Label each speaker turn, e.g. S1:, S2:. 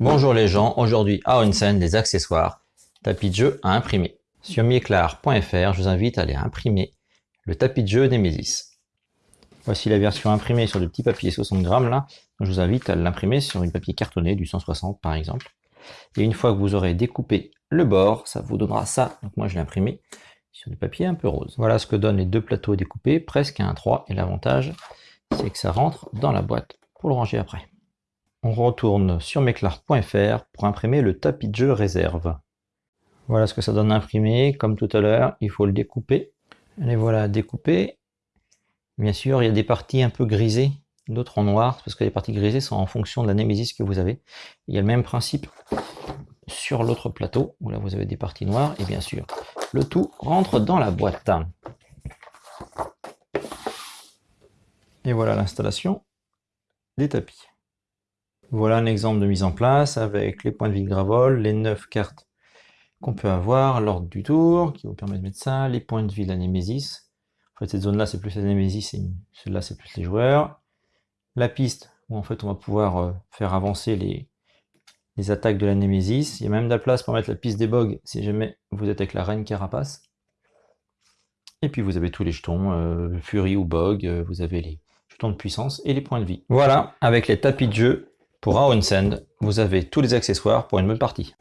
S1: Bonjour les gens, aujourd'hui à Onsen, des accessoires, tapis de jeu à imprimer. Sur mieclar.fr, je vous invite à aller imprimer le tapis de jeu Nemesis. Voici la version imprimée sur du petit papier 60 grammes là. Je vous invite à l'imprimer sur du papier cartonné du 160 par exemple. Et une fois que vous aurez découpé le bord, ça vous donnera ça. Donc moi je l'ai imprimé sur du papier un peu rose. Voilà ce que donnent les deux plateaux découpés, presque à 1-3. Et l'avantage, c'est que ça rentre dans la boîte pour le ranger après on retourne sur meclar.fr pour imprimer le tapis de jeu réserve. Voilà ce que ça donne à imprimer. Comme tout à l'heure, il faut le découper. Les voilà découpés. Bien sûr, il y a des parties un peu grisées, d'autres en noir, parce que les parties grisées sont en fonction de la némésis que vous avez. Il y a le même principe sur l'autre plateau, où là vous avez des parties noires, et bien sûr, le tout rentre dans la boîte. Et voilà l'installation des tapis. Voilà un exemple de mise en place avec les points de vie de Gravol, les 9 cartes qu'on peut avoir, l'ordre du tour qui vous permet de mettre ça, les points de vie de la Némésis. En fait, cette zone-là, c'est plus la Némésis et celle-là, c'est plus les joueurs. La piste, où en fait, on va pouvoir euh, faire avancer les, attaques de la Némésis. Il y a même de la place pour mettre la piste des bogs si jamais vous êtes avec la Reine Carapace. Et puis vous avez tous les jetons, euh, Fury ou Bog, euh, vous avez les jetons de puissance et les points de vie. Voilà, avec les tapis de jeu, pour Send, vous avez tous les accessoires pour une bonne partie.